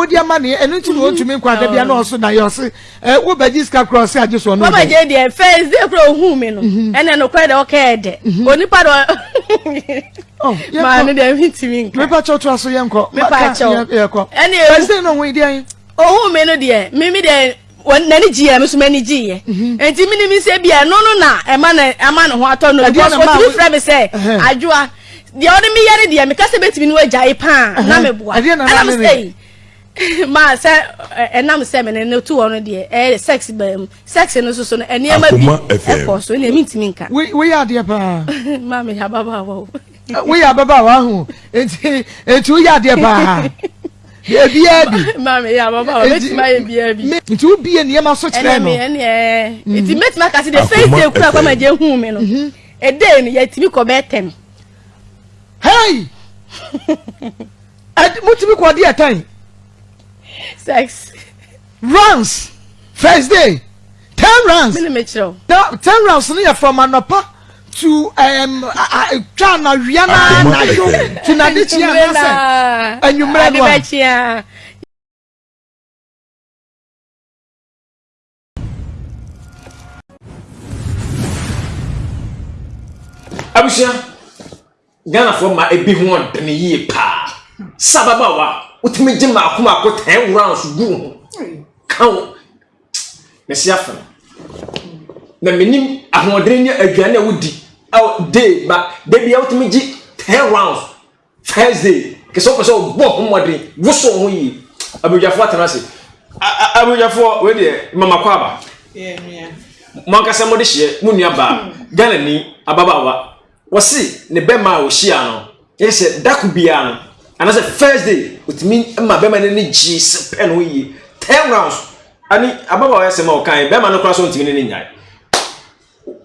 wodi ama ne ɛno nti na ɔntumi nkɔ ada bia na ɔso na yɛ ɔse wobɛgye sika korɔ ɔse agye so ɔno wobɛgye deɛ first day korɔ ɔhuu me no mhm. ɛne nokorɛ dɛ ɔkɛɛ dɛ mhm. onipa dɛ oh, maa no deɛ mentumi nka mepakyɛw toa so yɛnkɔ mepakyɛw yɛkɔ first day na ɔhu deɛ ɔhuu me no deɛ meme deɛ wɔn n'ani gye yɛ mi nso m'ani gye yɛ mhm. nti mi ni mi sɛ bi ɛno no na ɛma na ɛma ne ho atɔ no because otumi fira mi sɛ adwoa deɛ ɔde mi yɛ ne deɛ mi kasa betumi no agya yi paa na mi boa ɛna mi sɛ yi maa sɛ ɛnam sɛ mi ne ne tu hɔ no deɛ ɛyɛ sex bɛn mu sex no soso no nneɛma bi ɛkɔ so ɛna mi ntumi nka. woyɛ adeɛ paa. maa mi yɛ ababaawa o. woyɛ ababaawa ho eti eti woyɛ adeɛ paa. baabiara bi. maame yɛ ababa wa mɛtumi ayɛ biara bi. nti wo bie nneɛma so kyerɛ no. ɛnɛ mi ɛnɛ mhm. nti mɛtumi aka se de fɛn se kura kɔ ma gye hu mi no mhm. ɛdɛ no yɛtumi kɔ bɛɛ tɛm. hei motumi kɔ ɔde ɛtɛn. sex. Rands, first day, ten rands. Mene me kyerɛw. Na ten rands no yɛ from anɔpa to um, twa na wia na anadwo to na de kyia na sɛ anwummerɛ no a. abusua Ghanafoɔ ma ɛbi ho ɔdene yie paa sɛ ababaawa a wotumi gye mmaako mmaako ten rounds gu wo ho ka wo mese afam na menim ahoɔdene ne aduane a wodi day ba da bia wotumi gye ten rounds first day kɛ sɛ wopɛ sɛ wobɔ ho mmɔden woso ho yie abadwafoɔ atena ase abadwafoɔ wei deɛ mamakɔ aba mo ankasa mode hyeɛ mo nua baa Ghana ni ababaawa Wɔse ne bɛma a wɔhyia no yɛ sɛ dako biara no anasɛ first day otumi ma bɛma no ani gye sɛ pɛ no yie ten rounds ani ababaawa yɛ sɛm a ɔkan bɛma no koraa so ntumi ne ne nyae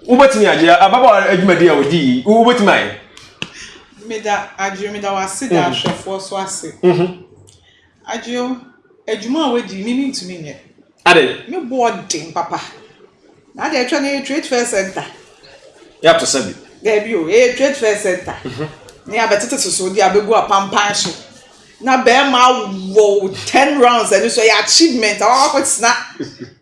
wobɛtumi agye ababaawa adwumadi a wɔdi yi wobɛtumi ayɛ meda agye meda wase da mhm. ahwɛfoɔ so ase mhm. agye adwuma a wɔdi mimi ntumi nyɛ Adɛn? Me boɔ den papa. Na deɛ ɛtwa no ɛyɛ Trade Fair Centre. Yɛato sa bi. Daabi o, ɛyɛ Trade Fair Centre. Na yɛabɛtete soso de abɛgu apampan so. Na barima awɔ wo ten rounds, ɛno nso ɛyɛ achievement a wakɔtena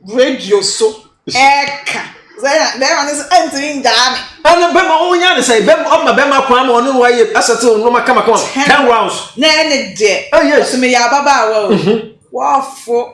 radio so ɛreka. Sɛ na barima no sɛ ɛntumi ngyaa me. Ɛna barima wɔn nya ne sɛ bɛm ɔma barima kwan ma ɔne no ayɛ asɛte wɔn nneɛma kama kama ten rounds. Na ɛne deɛ. Oh yes. Ɔsɛ meyɛ ababaawa o. Wɔafo.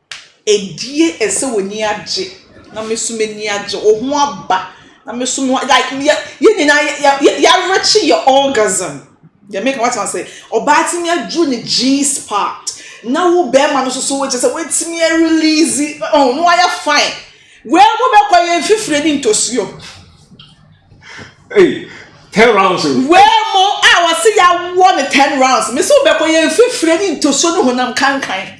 Ɛdie ɛsɛ w'ani agye na me nso m'ani agye wo ho aba na me nso me like yɛ yɛn nyinaa yɛ yɛ yɛarekye yɛ orgasm yɛ meka wate ase ɔbaa tumi aduru ne G spot na wo bɛrima no nso so wokyɛ sɛ woatumi arelease ɔho no ayɛ fine wei mo bɛkɔ yɛ mfifire ne ntosuo Hey, ten rounds o. wei mo a wɔse yɛawoɔ ne ten rounds me sɛ wobɛkɔ yɛ mfifire ne ntosuo ne honam kankan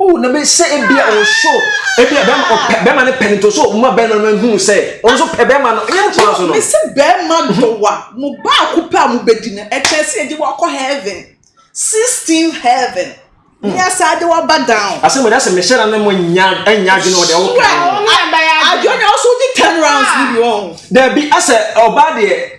Oh, na bɛ sɛ ebi a ɔso ebi a bɛrima ɔpɛ bɛrima no pɛ ne to so ɔmo a bɛrima no hu sɛ ɔno nso pɛ bɛrima no ɛyɛ nkɔla so no. Mesi bɛrima dɔwa mo baako pɛ a mo bɛ di no ɛkyɛ sɛ yɛgye wakɔ heaven sixteen heaven hmm. nyɛ saa de waba down. asɛm ɛdá sɛ mehyɛ na ne mo nya ɛnya adwene wɔ deɛ ɔwɔ kan no. adwene ɔso di ten rounds ni bi wɔn. dɛbi asɛ ɔbaa deɛ.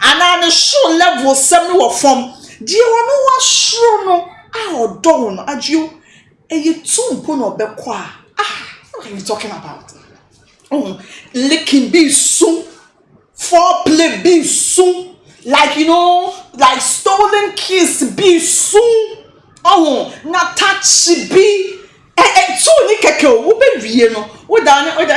Anaa ne soro level sɛm no wɔ fam. Deɛ ɔno wasoro no a ɔdɔ wo no agye o ɛyɛ two mpo na ɔbɛkɔ a ah what are you talking about wohu licking bi su foreplay bi su like you know like stolen kiss bi su wohu na touch bi ɛ ɛ two ni kɛkɛ o wobɛwie no woda ne woda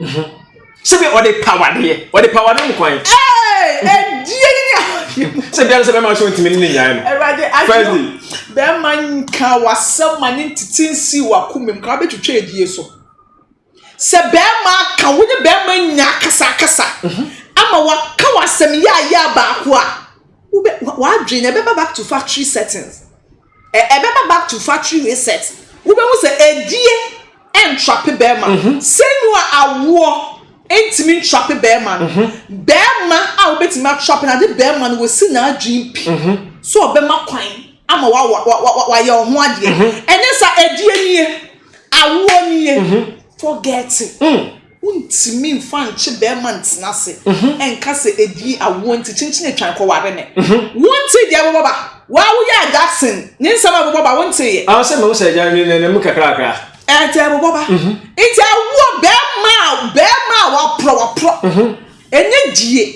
Mhm. sɛbi ɔde pawa de yɛ ɔde pawa no mu kwan. ɛdie ni adeɛ mu. sɛ biara sɛ bɛma so ntumi ne ne nyae no. awurade adeɛ bɛma nka wasɛm ma ne ntete nsi wakoma mu kora bɛtwitwa adie so sɛ bɛma aka wo ne bɛma nya akasakasa mhm. ama waka wasɛm yɛ ayɛ baako a wobɛ wadwene ɛbɛba back to factory settings. Ɛbɛba back to factory reset wobɛhu sɛ adie ntrape bɛɛma no sɛnua awoɔ ntimi ntrape bɛɛma no bɛɛma a wobɛtimi atrape no ade bɛɛma no wasi naadwen pi sɛ ɔbɛma kwan ama wayɛ ɔho adeɛ ɛnyɛ saa adie nie awoɔ nie forget it. Wontumi mfa nkye barima ntena ase nka sɛ edii awoɔ nti kyenkyen atwan kɔware me. Wontee deɛ ɛbɛbɔ ba? Wo a woyɛɛ Jackson ne nsɛm a ɛbɛbɔ ba, wonteeɛ? Awo sɛ mehu sɛ agya no nna mu kakrakra. Ɛɛ, deɛ ɛbɛbɔ ba. Enti awoɔ, barima a, barima a waporɔ, waporɔ. Ɛnyɛ die.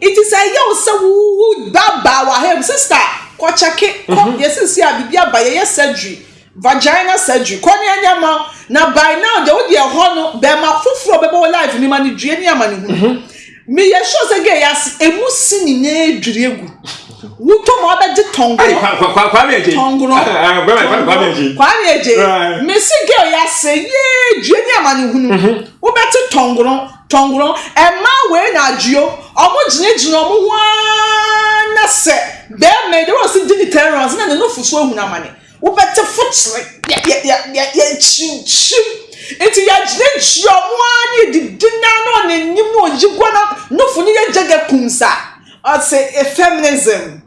Enti sɛ ɛyɛ wo sɛ wo, wo ba baa w'aha mu, sista, kɔkyɛke, kɔ, yɛsisi a biribi aba, yɛyɛ surgery, Vagina surgery kɔ ne anya ma wo na by now deɛ wode ɛhɔ no bɛma foforɔ bɛbɔ wo life ne ma no dwie ne ama ne hunu mhm. meyɛ sure sɛ gɛ yɛase ɛmu si nyinaa dwiri agu wotɔ mu abɛgye tɔngono tɔngono kwame agye mesi gɛ yɛase yee dwie ne ama ne hunu mhm. wobɛte tɔngono tɔngono ɛmaa wei na adwuo ɔmo gyinagyina ɔmo ho ara na sɛ bɛrima yi de wɔn si di ne tɛrɛns na ne nofo so ehun amane. Wobɛte fo kyere yɛnkyinkyim. Nti yɛgyinagyina ɔmo ara ne yɛdidi no ara na ɔne enyim na ɔyi gua na nofo ne yɛgya gya kum sa. Ɔse feminism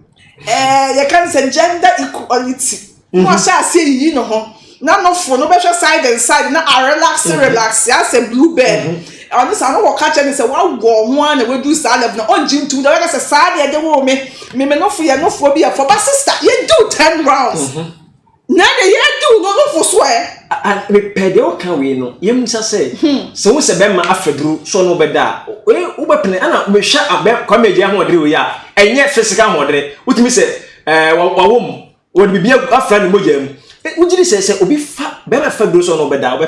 ɛɛ yɛka ne sɛ gender equality na ɔhyɛ aseɛ ayiyi ne ho na nofo no bɛhwɛ side and side na arelaxe relaxe asɛ blue bell. Ɔno saa no wɔka kyerɛ no sɛ wawɔ ɔho ara na waduru saa level no ɔngye ntum da ɔka sɛ saa deɛ de woo me me me nofo yɛ nofoɔ bi ɛfɔ ba sista yɛdiw ten rounds mm -hmm. na deɛ yɛdiw no nofo so ɛ mepɛ deɛ woka wei no yɛmusa sɛ hmm. sɛ wo sɛ bɛma afaduru sɛ ɔno wobɛda a wobɛpene ana mehwɛ kwame agya ahoɔdere wei a ɛnyɛ physical ahoɔdere wotumi sɛ eh, wawom wɔde biribi afra ne mogya mu eh, wogye di sɛ sɛ obi fa bɛma afaduru sɛ ɔno wobɛda wobɛ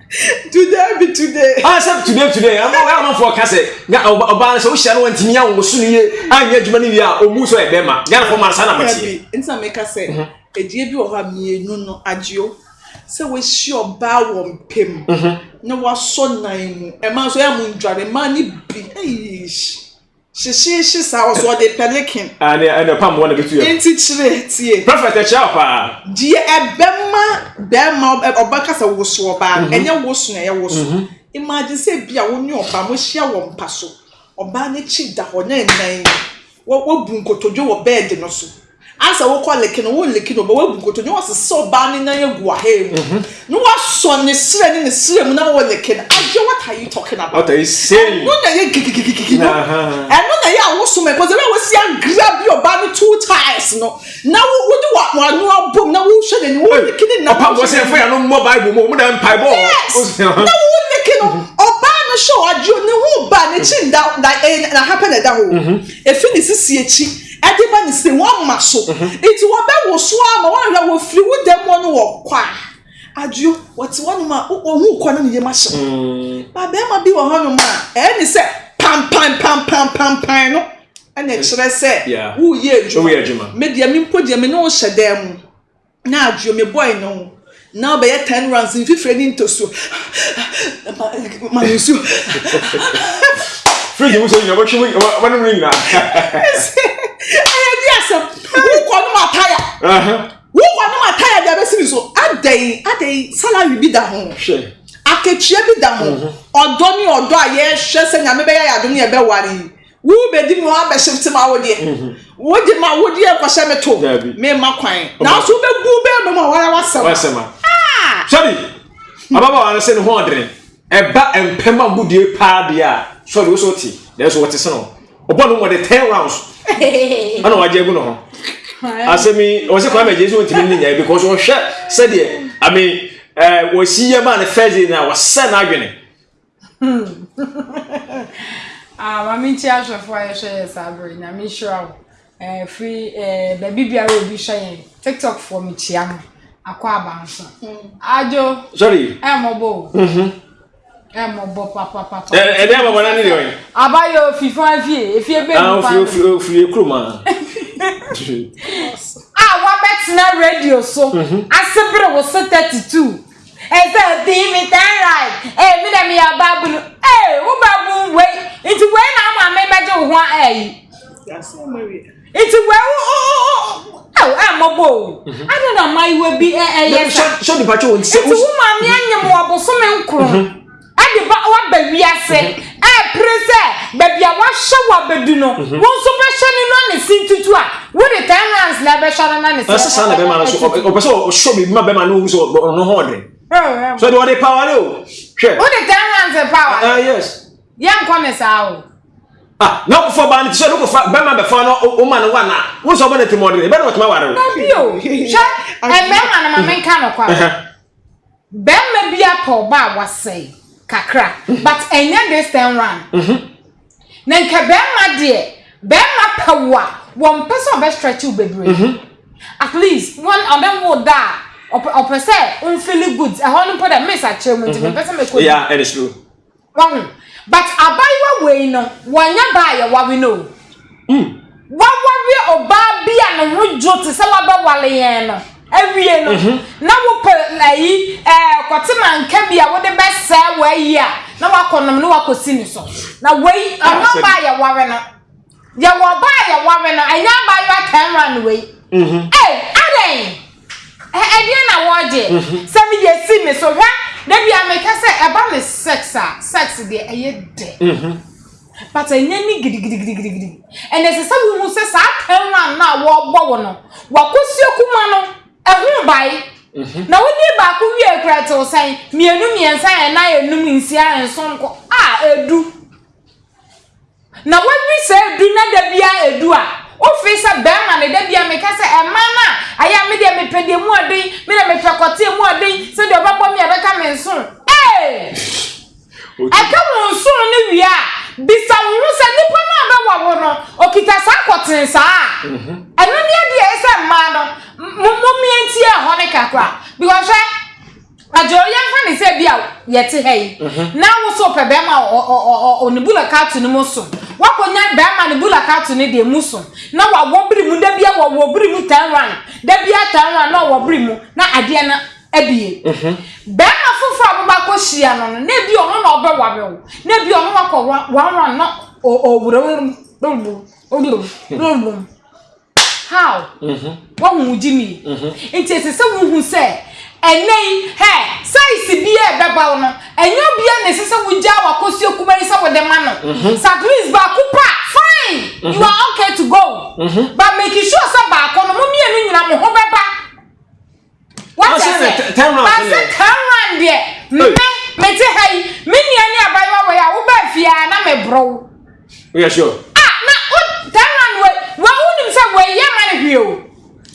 today be today. a ah, sɛ today today ama wɔn amanfoɔ ka sɛ nya ɔbaa sɛ wohyia no wɔntumi yɛ wɔn so no yie anyɛ adwuma no yie a ɔmu sɛ ɛbɛn ma ghana fɔ mara saa na mɔteɛ. nsa mi ka sɛ mhm. edie bi wɔ hɔ a mmienu no agyeo sɛ wɔahyia ɔbaa wɔ mpem mhm. na wɔasɔ nan mu ɛmaa nso ɛmu ndwane mmaa ne bi ɛyish. Hyehyeehye saa ɔso ɔde pelican. Ah ne ɛna pam wɔn na bɛtu yɛ. Nti kyerɛ tie. Prophet ɛkyerɛ wo paa. Deɛ ɛbɛma bɛrima ɔba kasa woso ɔbaa no ɛnyɛ woso na ɛyɛ woso. Imagine sɛ ebi a wo ne ɔbaa mo hyia wɔ mpa so ɔbaa no akyi da hɔ na ɛnan mu wabu nkotodwe wɔ bed no so Ansa wokɔ like no, wo like no, ɔbɛ wabu nkoto ne wasesa ɔbaa ne nan agu ahɛɛ mu, ne wasɔ ne srɛ ne ne srɛ mu na wo like no, adeɛ what are you talking about? What are you saying? Ɛno na ɛyɛ gigigigigigi no, ɛno na ɛyɛ awosom ɛkɔ sɛ ɛbɛ wasi agra bi ɔbaa no two times no, na wo wo de wa wa ano abom na wo hwɛ n'anim, wo like ne nan. Ɔpa wɔsɛ ɛfɛ yɛ no mmɔ Bible mu, ɔmo da mpa ɛbɔ. Yes, na wo like no, ɔbaa no hyɛ ɔadeɛ ne ho ba n'akyi nda like ɛyɛ na happen ɛda hɔ, efi ne sisi akyi. Ɛde ba ne se wɔn ma so. Nti wɔbɛ wo so ara ma wɔahwɛ wɔ firi wo dɛm hɔ no wɔ kɔ a. Adwo, wɔte hɔ nom a wɔhu kɔ no ne yam ahye no. Ba bɛɛma bi wɔ hɔ nom a ɛyɛ ne sɛ pampan pampan pampan no ɛna ɛkyerɛ sɛ wo yɛ adwuma. Me deɛ me mpo deɛ me ne wo hyɛ dan mu. na adwo me boy no na ɔbɛyɛ ten rounds mfifire ne ntosuo ma me nsuo fridge mu sɛ nyina bɛtwe mu wɔnom no nyinaa ɛyɛ di asɛm wokɔ nom ataya wokɔ nom ataya de abɛsi me so adɛn adɛn salary bi da ho akatua bi da ho ɔdɔ ne ɔdɔ a yɛhwɛ sɛ nyame bɛyɛ yɛ adom ne ɛbɛware yi Wo bedi mu ara bɛhyefte m'awodeɛ. Wode m'awodeɛ rekɔhyɛ me to, memma kwan. Nanso wobɛbu bɛn me mu a wara w'asɛm a. Sɔre! Ababaawa no sɛ ne ho ɔdene. Ɛba mpam agodie paa deɛ a, sɔre wo sɛ wote, nanso wɔte sene wo. Ɔbɔ no mmɔden ten rounds ɛna wagye agu ne ho. Asɛm yi, wɔ sɛ Kwame Agyei sɛ wɔntumi ne nyae because wɔhwɛ sɛdeɛ, I mean, wɔsi yɛ maa no first day no a, wɔsɛ n'adwene. Hmm ah maame nti ahwɛfoɔ a yɛhwɛ yɛ saa berɛ nyame nhyira wo eh, firi eh, baabi biara obi hwɛ yɛn tiktok foɔ mekyia mo akɔ aba nso hmm. adwo sorry ɛmmɔbɔ o mhm. ɛmmɔbɔ papapapa ɛdɛ ɛmmɔbɔ na ne deɛ ɔyɛ abayɛ ofi fan fie efie bɛ mu fan ofi ofi ekuro ma a wabɛtena radio so mhm. asebere wo se thirty two Ese pii me turn right ee me dɛ me yɛ ɔbabunu ee wo babun wei nti wei na ama me bɛgye wo ho a ɛɛyi. Nti wei wo wo wo ɛw ɛɛ mɔbɔ o. Mhm. Adi na mmayewa bi ɛɛyɛ sa. Sɛ nipa kyɛ wɔn ti sɛ. Nti wo maame anyim wɔ bosome nkron. Mhm. de ba woaba wiase ɛrepere sɛ baabi a wahyɛ wo abɛdu no mhm. wo nso bɛhyɛ no no ne se ntutu a wode ten hands na ɛbɛhyɛ no na ne sɛ saa na bɛma no so ɔpɛ sɛ ɔhyɛ biribi ma bɛma no ɔhu sɛ ɔno ho ɔden oh, so de ɔde power no hwɛ wode ten hands power ah, yes yɛnkɔ ne saa o ah na kofo ba ne tisɛ no kofa bɛma bɛfa no o ma no wana wo sɛ ɔbɛ ne temmɔden ɛbɛ ne wɔtema ware o hwɛ ɛbɛma no ma menka no kwa Bɛɛma bi apɛ ɔba a wasɛe kakra but ɛnyɛ this time round na nka bɛɛma deɛ bɛɛma pɛ wo a wɔn pɛ sɛ ɔbɛ stretch wo bebree at least wɔn ɔbɛ wo da a ɔpɛ ɔpɛ sɛ nfili good ɛhɔ no mpo dɛ miss akyerɛ mu nti mepɛ sɛ mekɔ yeah it is true. Wahu but abaayewa wei no wanya ba a yɛware no o. Waware ɔbaa bi a ne ho dwo te sɛ wabɛware yɛn no awie no na wopɛ ayi ɛɛ kɔte manka bi a wode bɛsɛe w'ayi a na wakɔnom na wakɔsi ne so. Na wei ɛnyɛ ɔbaa a yɛware no. Yɛwɔ ɔbaa a yɛware no, ɛnyɛ abaayewa Karen wei. Ei, adɛn? Ɛ- ɛdeɛn na wɔregye? Sɛ meyɛ si me so hwɛ, da bia meka sɛ ɛba me sex a, sex deɛ ɛyɛ dɛ. But ɛnyɛ ne gidigidigidigidi. Ɛnna ɛsɛ sɛ wohu sɛ saa Karen no a wɔrebɔ wo no, wakosua kuma no, ɛho bae. Na wodii baako wie kura ɛtew sɛn? Mmienu, mmiɛnsa, ɛnan, enum, nsia, nson, nkɔ a edu. Na w'awi sɛ edu na da bia edu a wo fee sɛ bɛɛma no da bia me ka sɛ ɛmaa no a ayɛ a me deɛ me pɛ deɛ emu ɔden me deɛ me pɛ kɔte emu ɔden sɛ deɛ ɔbɛbɔ me a ɛbɛka me nso ee ɛka wo nso no wie a bisa wo ho sɛ nipa no a bɛwɔ wo no okita saa kɔten saa a mhm. ɛno ne adeɛ ɛsɛ mmaa no mo mmientie ɛhɔ ne kakra because hwɛ Adwo, yɛmfa ne sɛ bi a yɛte ha yi, na wo so pɛ bɛrima ɔ ne bula katu no mu so. Woakɔnya bɛrima ne bula katu no deɛ mu so, na wawɔ bere mu, da bia wɔwɔ bere mu tan wan, da bia tan wan na ɔwɔ bere mu, na adeɛ no abie. Bɛrima foforɔ a wobɛakɔ hyia no no, na ebi ɔno na ɔbɛware wo, na ebi ɔno wakɔ wan wan na ɔwura wura wura wura wura wura. How? Mm-hmm. Wahu wo gyimi. Mm-hmm. Nti ɛsɛ sɛ wohu sɛ ɛnɛ yi hɛ saisi bi a ɛbɛba wo no ɛnyɛ obia na ɛsɛ sɛ wogyaa wakɔsua kuma yi sɛ wode ma no. Mm-hmm. Sɛ at least baako pa fine mm-hmm. you are okay to go. Mm-hmm. But make sure sɛ baako no mo mmienu nyina mo ho bɛba. What's it? Basa Taiwan deɛ me mete ha yi me nua ne abayewa wɔ yi a woba fie a na me borɔ wo. Woyɛ sure? Ah na wo Taiwan wɔ wɔ wonim sɛ wɔ yɛ ma ne hwee o.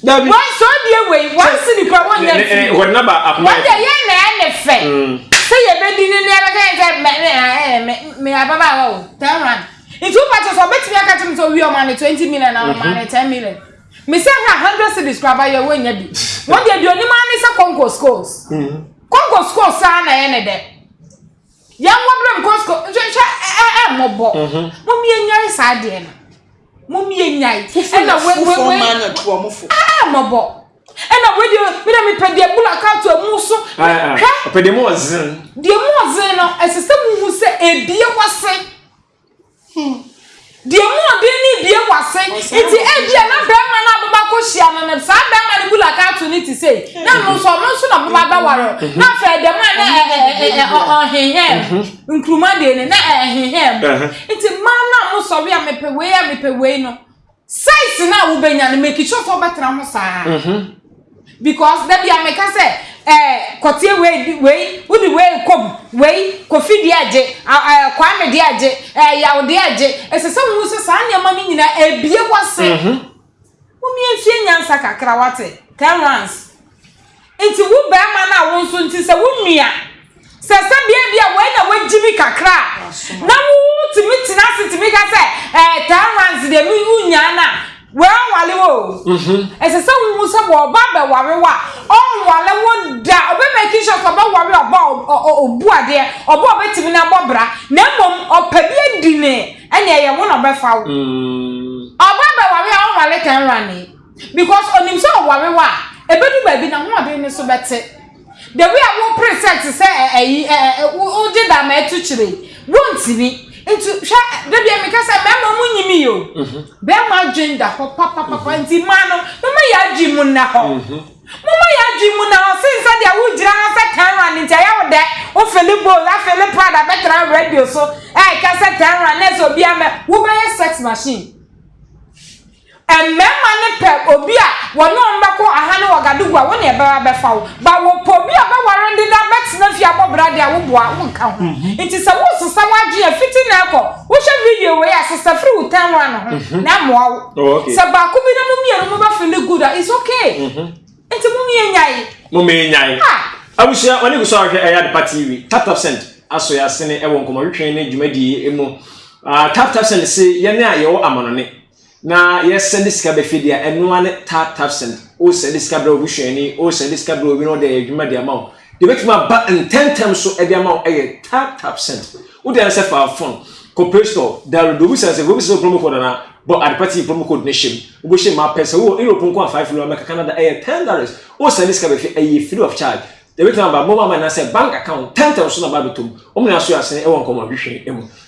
Dabi. Wɔ sɔ die wɔ yi wɔn si ne kura wɔn nyɛ fi. Wɔn naba akoma. Wɔn deɛ yɛ na yɛ ne fɛ. Mm. Sɛ yɛ bɛ di ne nua bɛ kɛ yɛ sɛ mɛ mɛ ɛɛ mɛ mɛ ababaawa o Taiwan. Nti wo pàtó sɔ bɛ tumi akatumi sɔ wi ɔmo ani twenty million na ɔmo ani ten million. Me sɛ hwɛ a hundred cities kora ba yɛ wɔnya bi wɔn deɛ deɛ onim ara ne sɛ kɔnkɔ schools kɔnkɔ schools saa na ɛyɛ ne dɛ yɛn wɔ berɛ mu kɔ school nhwɛ nhwɛ ɛɛ ɛɛ mɔbɔ mo mmie nyae saa deɛ no mo mmie nyae ɛna wɛ wɛ wɛ ɛɛ mɔbɔ ɛna wɛ deɛ mi na mi pɛ deɛ bula kaatu ɛmu so hwɛ ɔpɛ deɛ mu ɔzen deɛ mu ɔzen no ɛsɛ sɛ mo hu sɛ ebie wɔ se. Deɛ mu ɔden no bue w'ase. Nti ebia na bɛrima no a bɛba kɔhyia no no, saa bɛrima no bula kaato no te sei, na ɛno nso ɔno nso na bɛba bɛware no. Na afei dɛm a na ɛ ɛ ɛ ɛ ɔ ɔnhehaa mu. Mhm. Nkruma deɛ no na ɛ ɛhehaa mu. Ɛhɛ. Nti mmaa no a mosɔre a mepɛ wei a mepɛ wei no, Size no a wobɛnya no make sure sɛ wobɛtena ho saa because da bia meka sɛ eh, kɔteɛ wei di wei wode wei kɔm wei kofi deɛ agye eh, kwame deɛ agye eh, yaw deɛ agye ɛsɛ sɛ wohu sɛ saa nneɛma no nyinaa ɛbie wase womiɛnsuɛ nyansa kakra wate terrence Nti wo bɛɛma no a wo nso nti sɛ wo nua sɛ sɛ bia bia wei na wagyimi kakra na wo tumi tena ase tumi ka sɛ ɛɛ eh, ten rands deɛ mi wo nyaa na wɔawale wo mhm. ɛsɛ sɛ wohu sɛ wɔba bɛware wo a ɔnwale wo da ɔbɛmaki sure sɛ ɔbɛware ɔba ɔbu adeɛ ɔba ɔbɛtumi no abɔ bra na mmom ɔpɛ bi adi ne ɛne ɛyɛ wo na ɔbɛfa wo mm. ɔba bɛware a ɔnwale ten rand Because onim sɛ ɔware wo a, ebedu baabi na ahoɔden no so bɛte. The way a wopere sɛ te sɛ ɛyi ɛ ɛ wogye da ma ɛtu kyerɛ yi, wontumi. Nti hwɛ dabi a meka sɛ mmarima ɔmo nyim yi o. Mhm. Bɛrima adwen da hɔ papapapa mhm. nti mmaa no moma yɛ adwen mu nna hɔ. Mhm. Moma yɛ adwen mu nna hɔ sen sɛ deɛ wogyina ha sɛ ten rand nti ɛyɛ wo dɛ wofele bowl afele prada bɛtena radio so ɛɛka sɛ ten rand na ɛsɛ obiara mɛ wobɛyɛ sex machine. Mmarima no pɛ obi a wɔne wɔn bɛko aha ne Ouagadougou a, wo ne ɛbɛba bɛfa wo. But wɔpɛ obi a ɔbɛware wo deda bɛtena fie abɔ bra deɛ a, wo boa wonka ho. Nti sɛ woresesa w'adwene a, fiti nnɛ rekɔ, wohwɛ video wei a, sesa firi wo tan one ho na ɛmmoa wo. Sɛ baako bi na mo mmienu mobɛ feeli good a, it's okay. Nti mo mie nyae. Mo mie nyae. Ah. Abusua, wɔne gu so a wɔhwɛ ɛyɛ adepa TV. Tap Tap Send aso yɛ asene wɔ nkɔmmɔtwetwe ne dwumadie mu. Ah, Tap Tap Send se yɛn a yɛwɔ amanɔne na yɛ sɛnde sika ba fie de a, ɛnoa ne Tap Tap Send. Wo sɛnde sika brɛ wo busuani, wo sɛnde sika brɛ obi na ɔde ayɛ adwuma de ama wo. Ebetumi aba ntɛmntɛm so de ama wo ɛyɛ tap tap sent. Wode ayɛ sɛ fa phone kɔ play store download obi sɛ sɛ obi sɛ promo code anaa bɔ ade pati promo code ne hyem. Wobɛhyɛ mu apɛ sɛ wowɔ Europe nko a five euro America Canada ɛyɛ ten dollars. Wo sɛnde sika bɛfi ɛyɛ free of charge. Ebetumi aba mobile money anaasɛ bank account ntɛmntɛm so na aba abɛtɔ mu. Wɔn nyinaa so yɛ asene wɔ nkɔmmɔnhwehwɛ mu.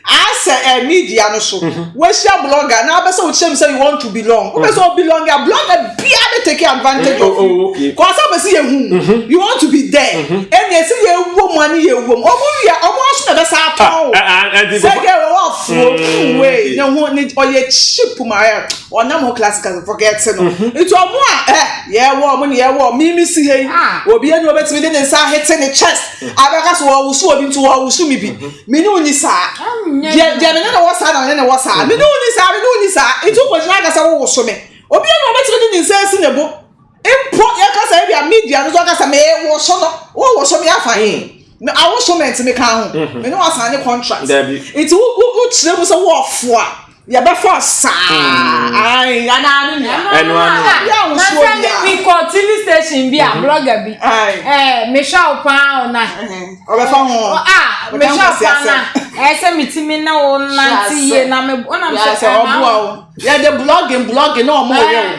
Asɛ ɛ media no so wahyia blogger na abɛ sɛ wokyerɛ mu sɛ you want to belong wopɛ sɛ ɔbelong a blogger bia bɛ take advantage of you kɔ asɛ bɛ sɛ yɛhu you want to be there ɛne ɛsɛ yɛwɔ mu ane yɛwɔ mu ɔmo wia ɔmo aso na ɛbɛsa atɔn o sɛ gɛ wɔwɔ afuo wei ne ho ne ɔyɛ cheap ma ɛ ɔnam ho classical forget no nti ɔmo a ɛ yɛwɔ ɔmo ne yɛwɔ mimi si hei obi ɛne ɔbɛtumi de ne nsa ahete ne chest abɛka so wɔwoso obi nti wɔwoso me bi Me ne wo nni saa. Deɛ deɛ me ne ne wɔ saa na me ne ne wɔ saa. Me ne wo nni saa, me ne wo nni saa. Nti wokɔ gyina aka sɛ wo woso me. Obi ɛna ɔbɛtumi de ne nsa asi ne bo. Mpo yɛka sɛ ebi a media no so aka sɛ me woso no. Wo woso me afa he? Me awoso mente me ka ho. Me ne wo asan ne contract. Nti wo wo wo kyerɛ mu sɛ wo ɔfoa. yɛbɛfa saa ayi anaa ne nea ɛno ano adeɛ a wosuo bi a mekɔ tv station bi a blogger bi ɛɛ mehwɛ wo paa ɔna ɔbɛfa ho a mehwɛ wo paa na ɛyɛ sɛ metumi ne wo nante yie na me ɔnam sɛ ɛma wo yɛde blogging blogging na ɔmo ɔyɛ wo.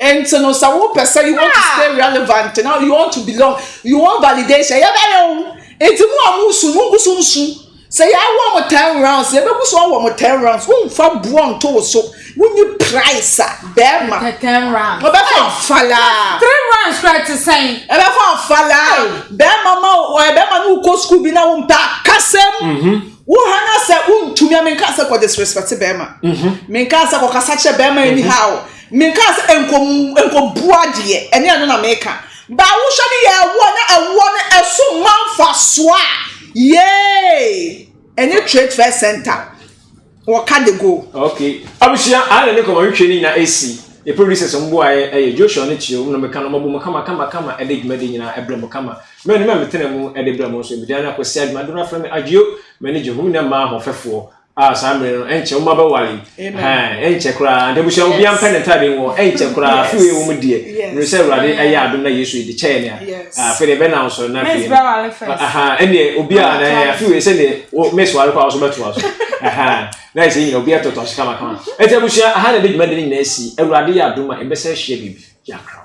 Nti no sɛ wo pɛ sɛ you want to stay relevant na you want to belong you want validation yɛ bɛyɛ wo nti mu a mo nsu mo ngu so nsu sɛ yɛ awɔ mo ten rounds yɛ bɛ gu so awɔ mo ten rounds wo nfa buo nto wo so wo nyi price a bɛɛma wɔ bɛ fa nfalaa three rounds kura ti sɛn yɛ bɛ fa nfalaa bɛɛma ma wɔ yɛ bɛɛma no kɔ school bi na wo mpɛ akasɛm mhm. wo hana sɛ wo ntumi a menka sɛ kɔ disrespect bɛɛma mhm. menka sɛ kɔ kasa kyɛ bɛɛma anyhow. Menkaa sɛ ɛnkɔ mu, ɛnkɔbu adeɛ, ɛnyɛ ɛno na meka. Baa wohwɛ no yɛ ɛwoɔ na ɛwoɔ no ɛso ma mfasoɔ a, yay! Ɛnyɛ Trade Fair Centre, wɔka de go. Ok abusua aha na ne nkɔmɔ hwehwɛ no nyinaa ɛsi, yɛ producers ɔmo boaeɛ ɛyɛ Joshua ne Tio, ɔmo na ɔmo ka no, ɔmo abom kama kama kama ɛde dwumadie nyinaa ɛbrɛ mo kama. Me a ne me a me tena mu ɛde brɛ mo nso, me din ara ne Kwasi Adwuma, dodoɔ no ara frɛ me Adwio, m'ani gye ho me nua mmaa ahoɔfɛfoɔ, Ah, saa mmere no ɛnkyɛ wɔn abɛware ɛnkyɛ koraa nka busua obi ampɛ ne ntaade wɔ ɛnkyɛ koraa afi wei wɔn deɛ mmiri sɛ awurade ɛyɛ adum na yesu edi kyɛɛ nea ah, afi deɛ bɛ na ɔsɔrɔ na afei ɛnneɛ obi a na ɛyɛ afi wei sɛ deɛ miss ware kɔ a ɔsɔ bɛto aso na ɛsɛ nyina obi ɛtɔtɔ aso kama kama ɛnti abusua aha na ɛde dwuma de ne nyinaa si awurade yɛ adum a ɛbɛsɛ ɛhyɛ biribi yɛ akra.